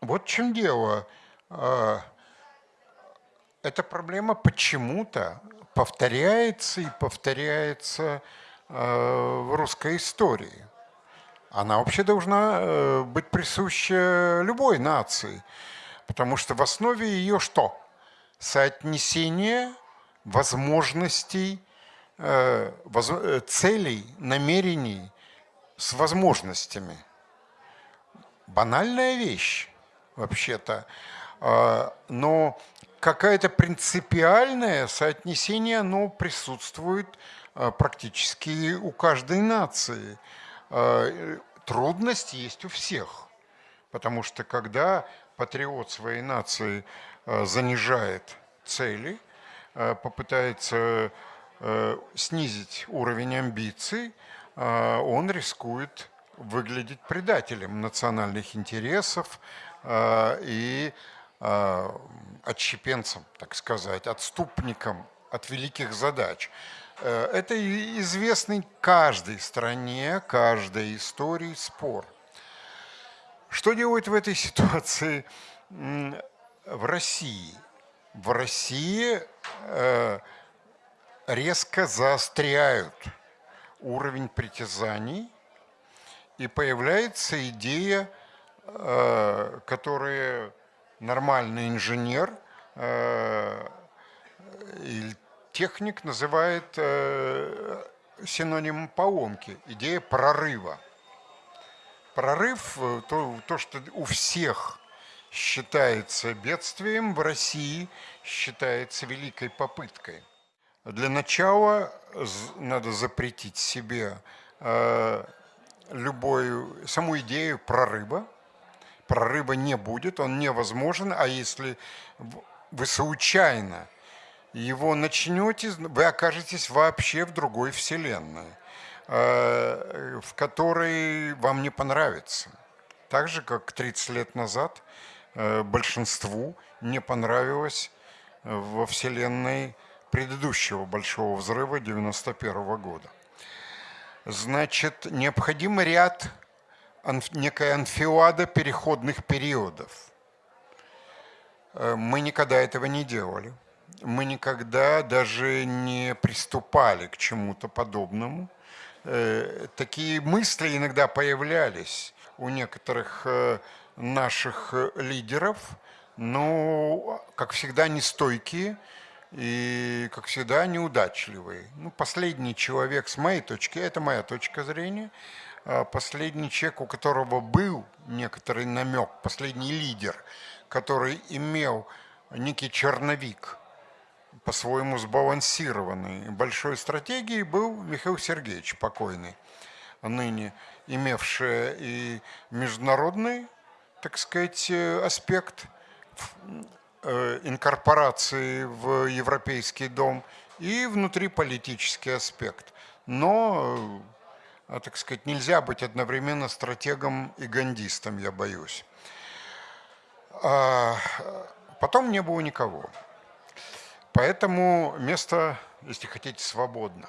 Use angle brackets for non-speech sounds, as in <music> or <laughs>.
Вот в чем дело. А, эта проблема почему-то повторяется и повторяется а, в русской истории. Она вообще должна э, быть присуща любой нации, потому что в основе ее что? Соотнесение возможностей, э, э, целей, намерений с возможностями. Банальная вещь вообще-то, а, но какое-то принципиальное соотнесение, оно присутствует а, практически у каждой нации. А, трудность есть у всех, потому что когда патриот своей нации занижает цели, попытается снизить уровень амбиций, он рискует выглядеть предателем национальных интересов, и э, отщепенцем, так сказать, отступником от великих задач. Э, это известный каждой стране, каждой истории спор. Что делать в этой <laughs> ситуации в России? В России резко заостряют уровень притязаний, и появляется идея Э, которые нормальный инженер э, или техник называет э, синонимом поломки, идея прорыва. Прорыв, то, то, что у всех считается бедствием, в России считается великой попыткой. Для начала надо запретить себе любую, саму идею прорыва, прорыва не будет, он невозможен, а если вы случайно его начнете, вы окажетесь вообще в другой вселенной, э, в которой вам не понравится. Так же, как 30 лет назад э, большинству не понравилось э, во вселенной предыдущего большого взрыва 91 -го года. Значит, необходим ряд некая анфилада переходных периодов. Э, мы никогда этого не делали. Мы никогда даже не приступали к чему-то подобному. Э, такие мысли иногда появлялись у некоторых э, наших лидеров, но, как всегда, нестойкие и, как всегда, неудачливые. Ну, последний человек, с моей точки, это моя точка зрения – последний человек, у которого был некоторый намек, последний лидер, который имел некий черновик, по-своему сбалансированный, большой стратегии, был Михаил Сергеевич покойный, ныне имевший и международный, так сказать, аспект э, инкорпорации в Европейский дом и внутриполитический аспект. Но так сказать, нельзя быть одновременно стратегом и гандистом, я боюсь. А потом не было никого. Поэтому место, если хотите, свободно.